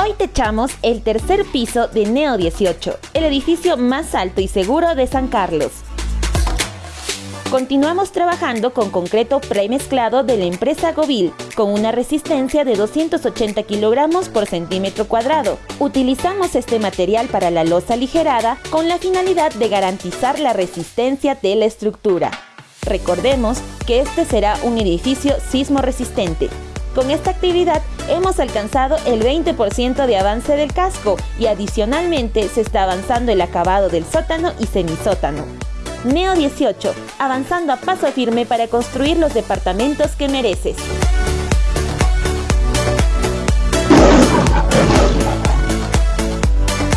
Hoy techamos el tercer piso de Neo 18, el edificio más alto y seguro de San Carlos. Continuamos trabajando con concreto premezclado de la empresa Govil, con una resistencia de 280 kilogramos por centímetro cuadrado. Utilizamos este material para la losa aligerada con la finalidad de garantizar la resistencia de la estructura. Recordemos que este será un edificio sismo resistente, con esta actividad hemos alcanzado el 20% de avance del casco y adicionalmente se está avanzando el acabado del sótano y semisótano. Neo 18, avanzando a paso firme para construir los departamentos que mereces.